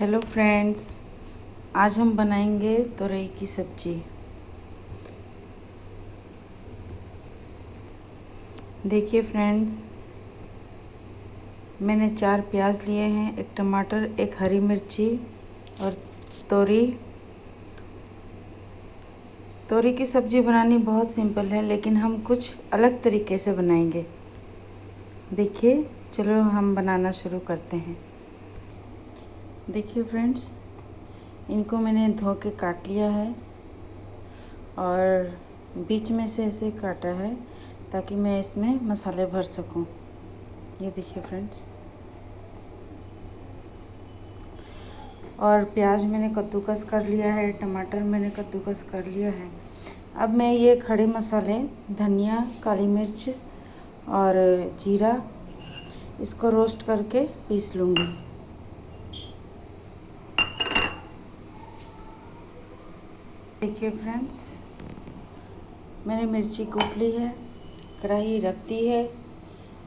Hello friends आज हम बनाएँगे तोरई की सब्ज़ी। देखिए फ्रेंड्स मैंने चार प्याज लिए हैं, एक टमाटर, एक हरी मिर्ची और तोरी। तोरी की सब्ज़ी बनानी बहुत सिंपल है, लेकिन हम कुछ अलग तरीके से बनाएँगे। देखिए, चलो हम बनाना शुरू करते हैं। देखिए फ्रेंड्स इनको मैंने धो के काट लिया है और बीच में से ऐसे काटा है ताकि मैं इसमें मसाले भर सकूँ। ये देखिए फ्रेंड्स और प्याज मैंने कद्दूकस कर लिया है, टमाटर मैंने कद्दूकस कर लिया है। अब मैं ये खड़े मसाले, धनिया, काली मिर्च और जीरा, इसको रोस्ट करके पीस लूँगी। देखिए फ्रेंड्स मैंने मिर्ची कूट ली है, कढ़ाई रख दी है।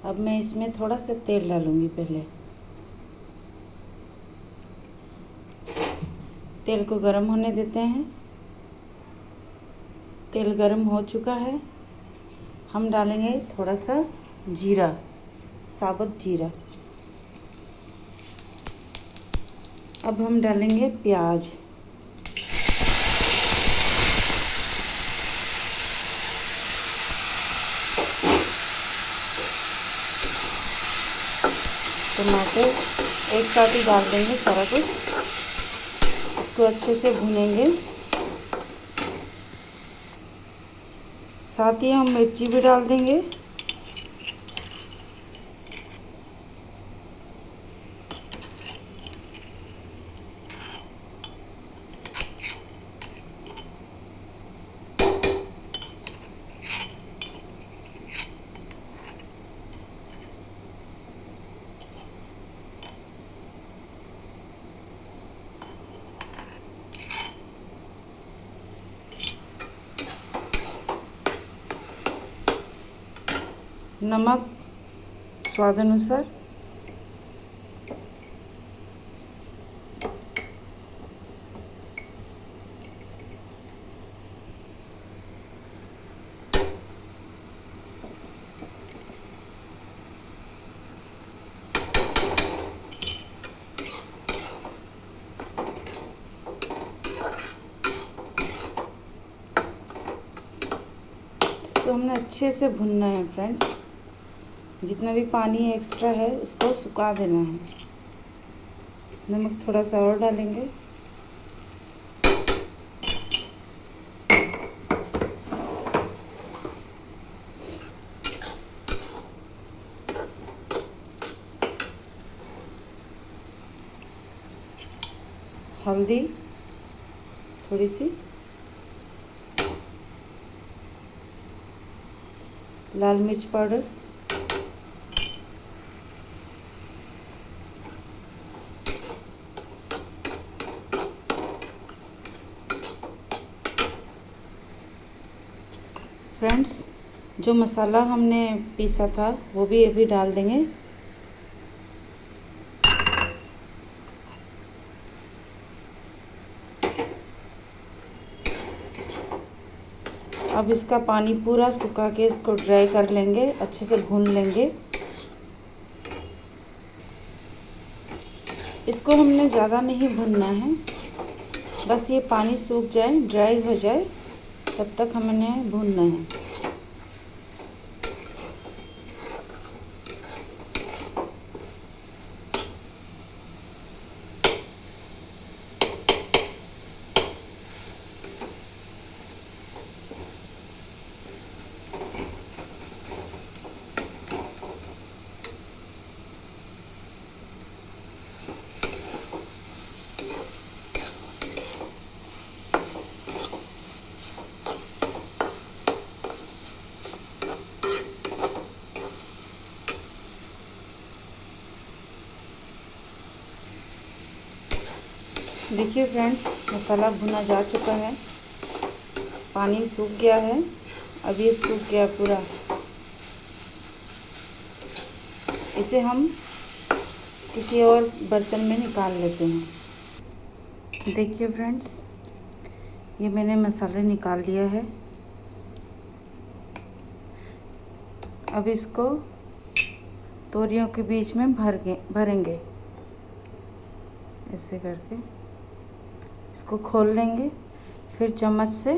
अब मैं इसमें थोड़ा सा तेल डालूँगी पहले। तेल को गरम होने देते हैं। तेल गरम हो चुका है। हम डालेंगे थोड़ा सा जीरा, साबुत जीरा। अब हम डालेंगे प्याज। टमाटर एक साथ ही डाल देंगे सारा कुछ। इसको अच्छे से भुनेंगे। साथ ही हम मिर्ची भी डाल देंगे। नमक स्वाद अनुसार। हमने अच्छे से भुनना है फ्रेंड्स जितना भी पानी एक्स्ट्रा है, उसको सुखा देना है। नमक थोड़ा सा और डालेंगे। हल्दी थोड़ी सी। लाल मिर्च पाउडर। फ्रेंड्स जो मसाला हमने पीसा था, वो भी अभी डाल देंगे। अब इसका पानी पूरा सुखा के इसको ड्राई कर लेंगे, अच्छे से भून लेंगे। इसको हमने ज़्यादा नहीं भूनना है। बस ये पानी सूख जाए ड्राई हो जाए। तब तक हमने भूनना है। देखिए फ्रेंड्स मसाला भुना जा चुका है। पानी सूख गया है। अब ये सूख गया पूरा। इसे हम किसी और बर्तन में निकाल लेते हैं। देखिए फ्रेंड्स ये मैंने मसाले निकाल लिया है। अब इसको तोरियों के बीच में भर भरेंगे। ऐसे करके। इसको खोल लेंगे। फिर चम्मच से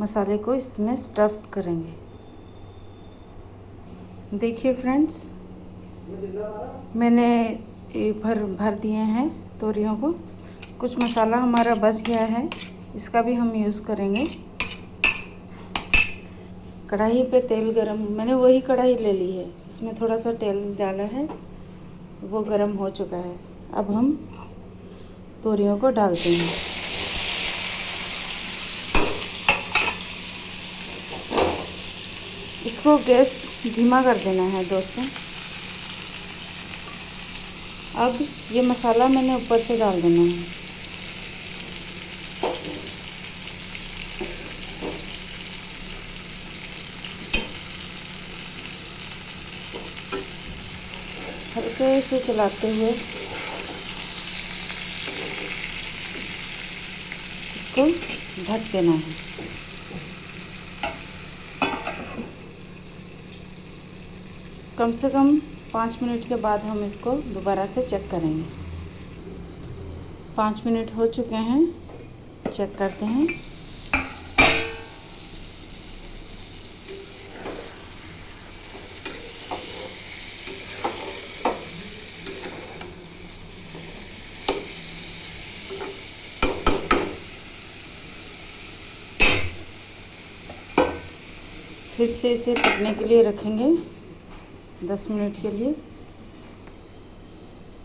मसाले को इसमें स्टफ्ड करेंगे। देखिए फ्रेंड्स मैंने भर भर दिए हैं तोरियों को। कुछ मसाला हमारा बच गया है, इसका भी हम यूज़ करेंगे। कढ़ाई पे तेल गरम, मैंने वही कढ़ाई ले ली है। इसमें थोड़ा सा तेल डाला है, वो गरम हो चुका है। अब हम तोरियों को डालते हैं। इसको गैस धीमा कर देना है दोस्तों। अब ये मसाला मैंने ऊपर से डाल देना है। हल्के से चलाते हुए इसको ढक देना है। कम से कम पाँच मिनट के बाद हम इसको दोबारा से चेक करेंगे। पाँच मिनट हो चुके हैं। चेक करते हैं। फिर से इसे पकने के लिए रखेंगे दस मिनट के लिए।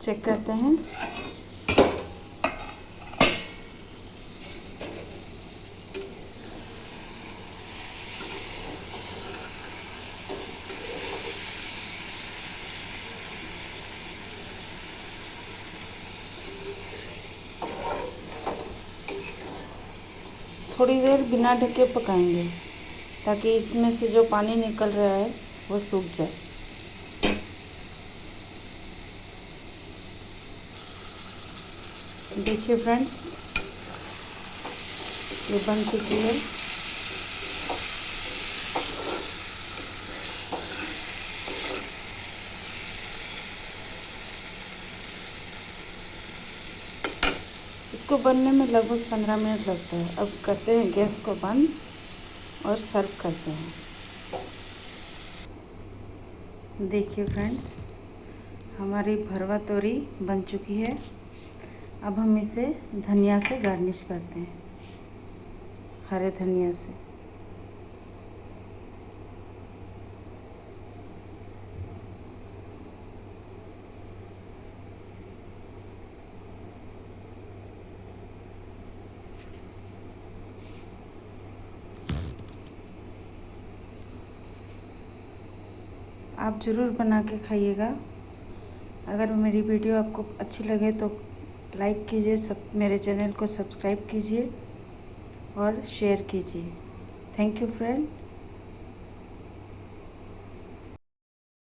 चेक करते हैं। थोड़ी देर बिना ढके पकाएँगे। ताकि इसमें से जो पानी निकल रहा है, वो सूख जाए। देखिए फ्रेंड्स ये बन चुकी है। इसको बनने में लगभग पंद्रह मिनट लगता है। अब करते हैं गैस को बंद। और सर्व करते हैं। देखिए फ्रेंड्स हमारी भरवा तोरी बन चुकी है। अब हम इसे धनिया से गार्निश करते हैं। हरे धनिया से। आप ज़रूर बना के खाइएगा। अगर मेरी वीडियो आपको अच्छी लगे तो लाइक कीजिए, सब मेरे चैनल को सब्सक्राइब कीजिए और शेयर कीजिए। Thank you friend.